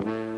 It looks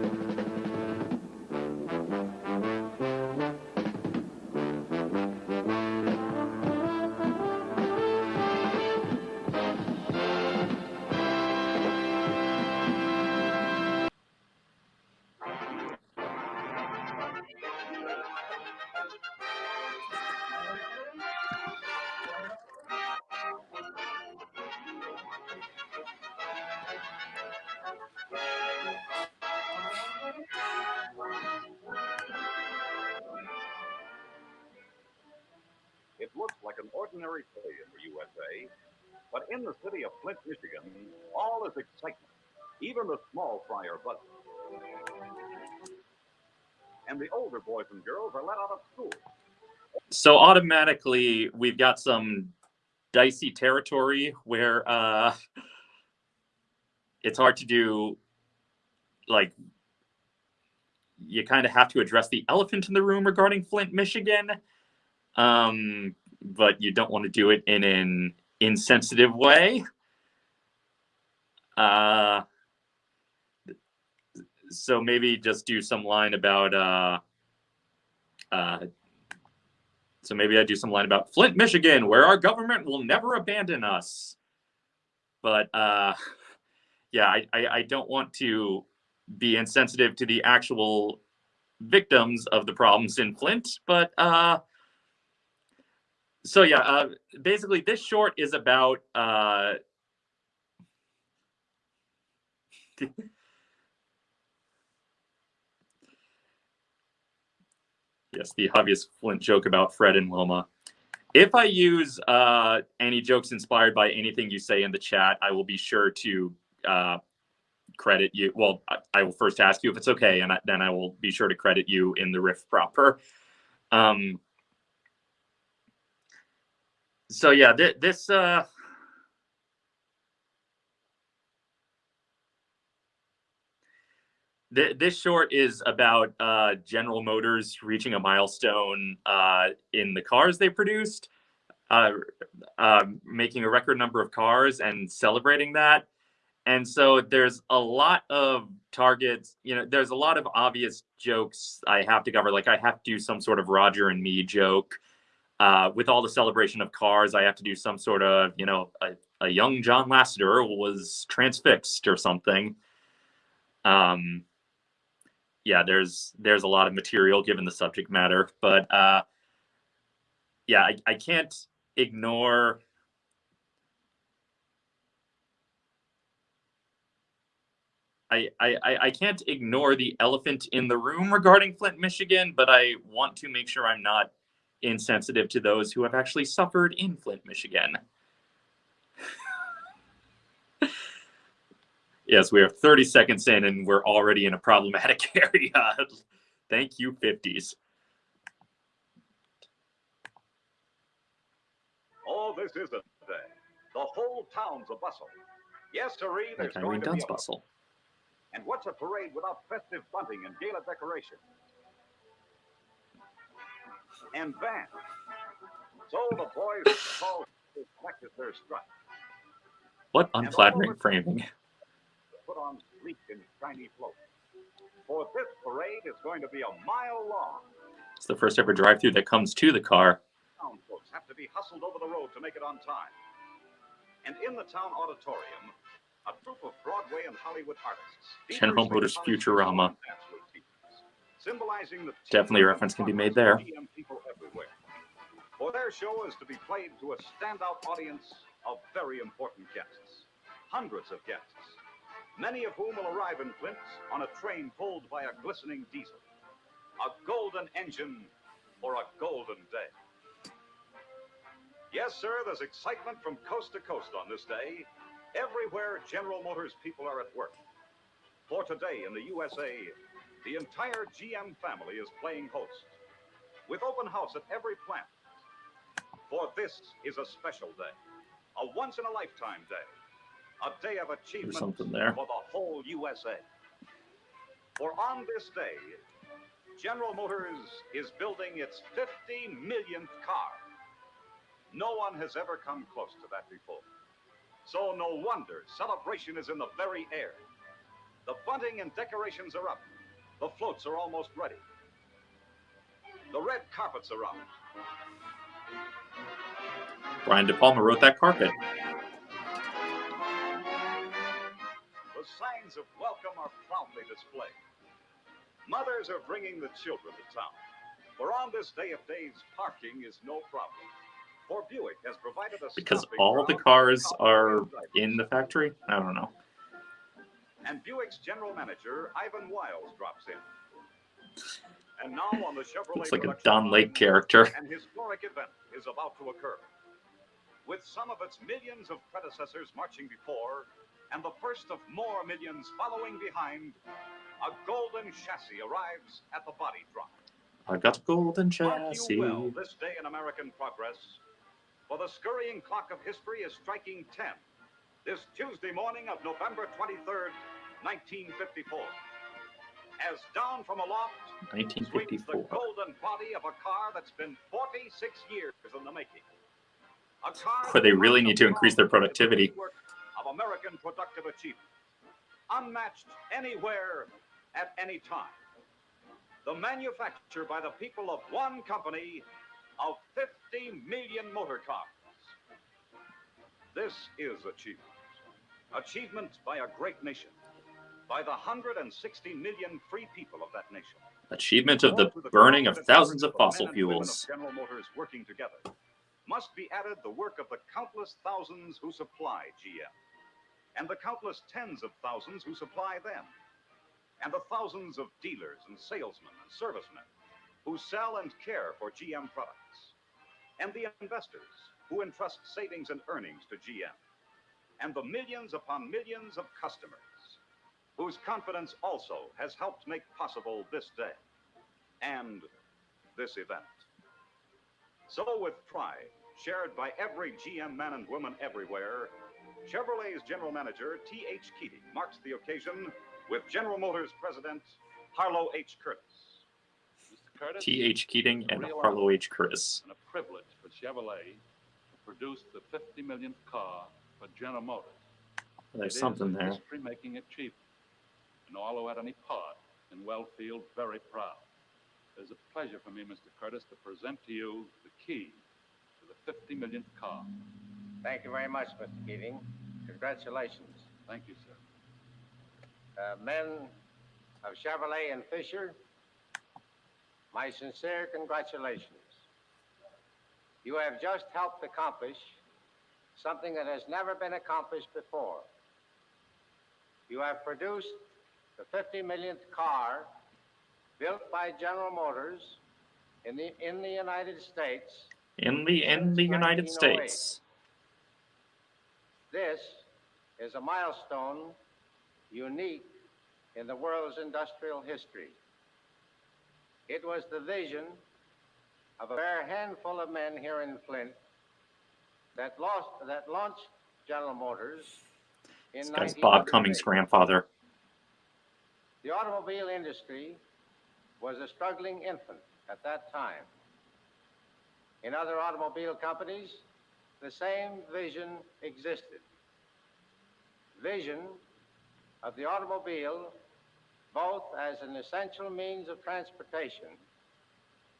like an ordinary day in the USA, but in the city of Flint, Michigan, all is excitement. Even the small fry are buzzing. And the older boys and girls are let out of school. So automatically, we've got some dicey territory where uh, it's hard to do. Like, you kind of have to address the elephant in the room regarding Flint, Michigan um, but you don't want to do it in an insensitive way. Uh, so maybe just do some line about uh, uh, so maybe I do some line about Flint, Michigan, where our government will never abandon us. But uh, yeah, I, I, I don't want to be insensitive to the actual victims of the problems in Flint, but uh, so yeah, uh, basically this short is about uh, yes, the obvious Flint joke about Fred and Wilma. If I use uh, any jokes inspired by anything you say in the chat, I will be sure to uh, credit you. Well, I, I, will first ask you if it's okay, and I, then I will be sure to credit you in the riff proper. Um, so yeah, th this uh, th this short is about uh, General Motors reaching a milestone uh, in the cars they produced, uh, uh, making a record number of cars and celebrating that. And so there's a lot of targets, you know, there's a lot of obvious jokes I have to cover. Like I have to do some sort of Roger and me joke uh, with all the celebration of cars, I have to do some sort of, you know, a, a young John Lasseter was transfixed or something. Um, yeah, there's there's a lot of material given the subject matter, but uh, yeah, I, I can't ignore. I, I, I can't ignore the elephant in the room regarding Flint, Michigan, but I want to make sure I'm not insensitive to those who have actually suffered in Flint, Michigan. yes, we are 30 seconds in and we're already in a problematic area. Thank you, 50s. Oh, this is a day. The whole town's a bustle. Yes, sirree, there's like going to be a bustle. And what's a parade without festive bunting and gala decoration? And Van. So the boys practice their strut. What unflattering framing. Put on sleek and shiny floats. For this parade is going to be a mile long. It's the first ever drive-through that comes to the car. Town folks have to be hustled over the road to make it on time. And in the town auditorium, a group of Broadway and Hollywood artists. General Motors Futurama symbolizing the definitely a reference can be made there. For their show is to be played to a standout audience of very important guests. Hundreds of guests, many of whom will arrive in Flint on a train pulled by a glistening diesel. A golden engine for a golden day. Yes, sir, there's excitement from coast to coast on this day. Everywhere General Motors people are at work. For today in the USA, the entire GM family is playing host, with open house at every plant. For this is a special day, a once-in-a-lifetime day, a day of achievement something there. for the whole USA. For on this day, General Motors is building its 50 millionth car. No one has ever come close to that before. So no wonder celebration is in the very air. The bunting and decorations are up. The floats are almost ready. The red carpets are out. Brian De Palma wrote that carpet. The signs of welcome are proudly displayed. Mothers are bringing the children to town. For on this day of days, parking is no problem. For Buick has provided a Because all the cars are in the factory? I don't know. And Buick's general manager, Ivan Wiles, drops in. And now on the Chevrolet Looks like a Don Lake character. An historic event is about to occur. With some of its millions of predecessors marching before, and the first of more millions following behind, a golden chassis arrives at the body drop. I got a golden chassis. you well this day in American progress, for the scurrying clock of history is striking 10 this Tuesday morning of November 23rd, 1954. As down from aloft sweeps the golden body of a car that's been 46 years in the making. A car Boy, they really need to increase their productivity. Of American productive achievement, unmatched anywhere at any time. The manufacture by the people of one company of 50 million motor cars. This is achievement. Achievement by a great nation, by the 160 million free people of that nation. Achievement of the More to the burning of thousands of fossil women of fuels. General Motors working together. Must be added the work of the countless thousands who supply GM, and the countless tens of thousands who supply them, and the thousands of dealers and salesmen and servicemen who sell and care for GM products, and the investors who entrust savings and earnings to GM, and the millions upon millions of customers whose confidence also has helped make possible this day and this event. So, with pride shared by every GM man and woman everywhere, Chevrolet's general manager, T.H. Keating, marks the occasion with General Motors president Harlow H. Curtice. Mr. Curtice, T.H. Keating and Harlow H. Curtice. and a privilege for Chevrolet to produce the 50 millionth car for General Motors. There's It is something there. history-making achievement, and all who had any part in Wellfield very proud. It is a pleasure for me, Mr. Curtice, to present to you the key to the 50 millionth car. Thank you very much, Mr. Keating. Congratulations. Thank you, sir. Uh, men of Chevrolet and Fisher, my sincere congratulations. You have just helped accomplish something that has never been accomplished before. You have produced the 50 millionth car built by General Motors in the, in the United States In the in the United States. Oh this is a milestone unique in the world's industrial history. It was the vision of a bare handful of men here in Flint that lost that launched General Motors in This guy's Bob Cummings' grandfather. The automobile industry was a struggling infant at that time. In other automobile companies, the same vision existed. Vision of the automobile both as an essential means of transportation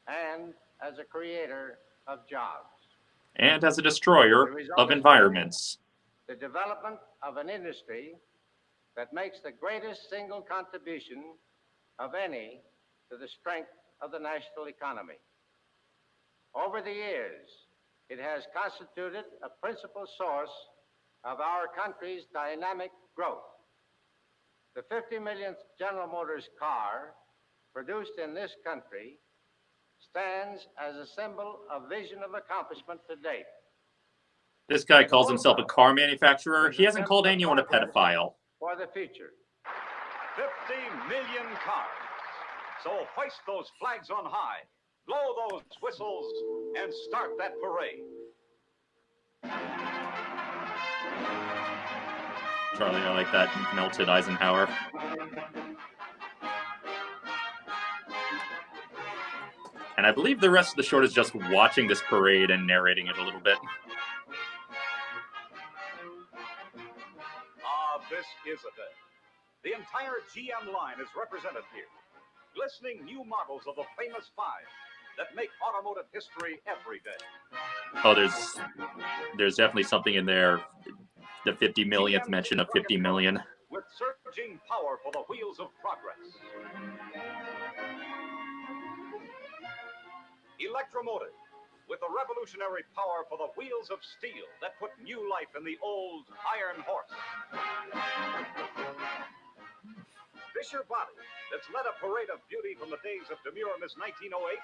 and as a creator of jobs. And as a destroyer of environments. The development of an industry that makes the greatest single contribution of any to the strength of the national economy. Over the years, it has constituted a principal source of our country's dynamic growth. The 50 millionth General Motors car produced in this country stands as a symbol of vision of accomplishment to date. This guy calls himself a car manufacturer. He hasn't called anyone a pedophile. For the future. 50 million cars. So hoist those flags on high, blow those whistles, and start that parade. Charlie, I like that melted Eisenhower. And I believe the rest of the short is just watching this parade and narrating it a little bit. This is a day. The entire GM line is represented here. Glistening new models of the famous five that make automotive history every day. Oh, there's there's definitely something in there. The 50 millionth mention of 50 million. With surging power for the wheels of progress. Electromotive, with the revolutionary power for the wheels of steel that put new life in the old iron horse. Fisher Body, that's led a parade of beauty from the days of demure Miss 1908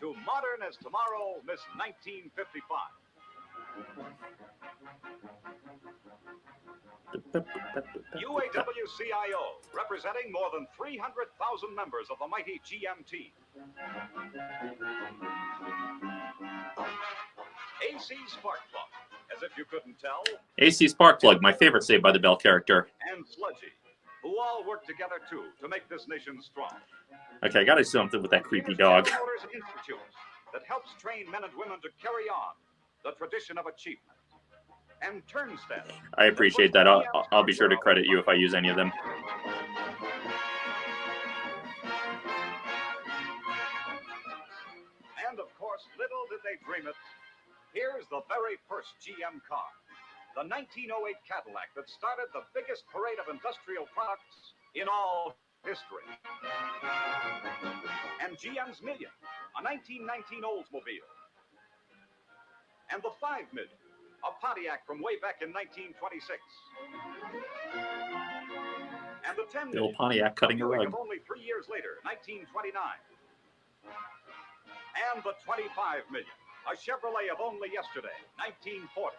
to modern as tomorrow Miss 1955. UAWCIO, representing more than 300,000 members of the mighty GMT. AC Spark Plug, if you couldn't tell, AC Sparkplug, my favorite Saved by the Bell character. and Sludgy, who all work together too to make this nation strong. Okay, I gotta do something with that creepy dog. Institute that helps train men and women to carry on the tradition of achievement. And Turnstile. I appreciate that. I'll, I'll be sure to credit you if I use any of them. And of course, little did they dream it. Here's the very first GM car. The 1908 Cadillac that started the biggest parade of industrial products in all history. And GM's Million, a 1919 Oldsmobile. And the 5 Million, a Pontiac from way back in 1926. And the 10 Bill Million, Pontiac cutting a rug. only three years later, 1929. And the 25 million, a Chevrolet of only yesterday, 1940.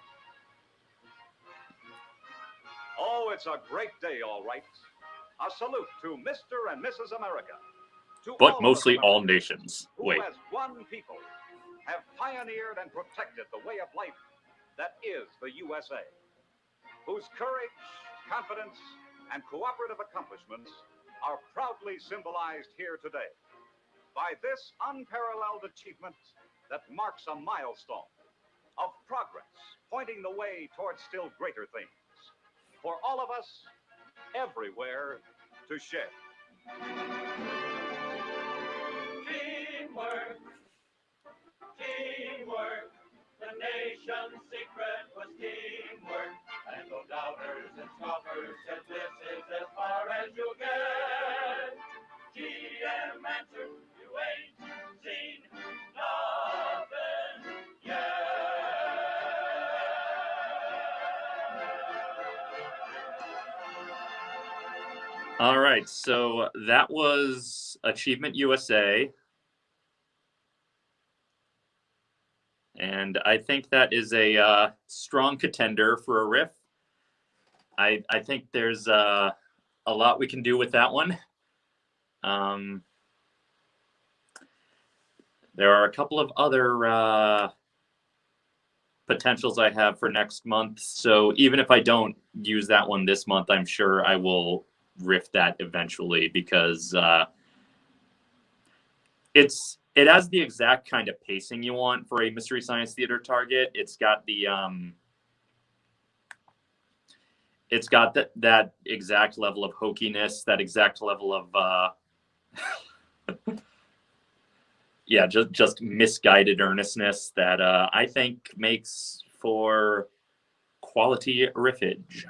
Oh, it's a great day, all right. A salute to Mr. and Mrs. America. To all But of mostly us all nations. who, Wait, as one people, have pioneered and protected the way of life that is the USA, whose courage, confidence, and cooperative accomplishments are proudly symbolized here today by this unparalleled achievement that marks a milestone of progress, pointing the way towards still greater things for all of us, everywhere, to share. Teamwork, teamwork. The nation's secret was teamwork. All right. So that was Achievement USA. And I think that is a uh, strong contender for a riff. I, I think there's uh, a lot we can do with that one. Um, there are a couple of other uh, potentials I have for next month. So even if I don't use that one this month, I'm sure I will riff that eventually because uh, it's it has the exact kind of pacing you want for a mystery science theater target. It's got the um, it's got that that exact level of hokiness, that exact level of uh, yeah, just just misguided earnestness that uh, I think makes for quality riffage.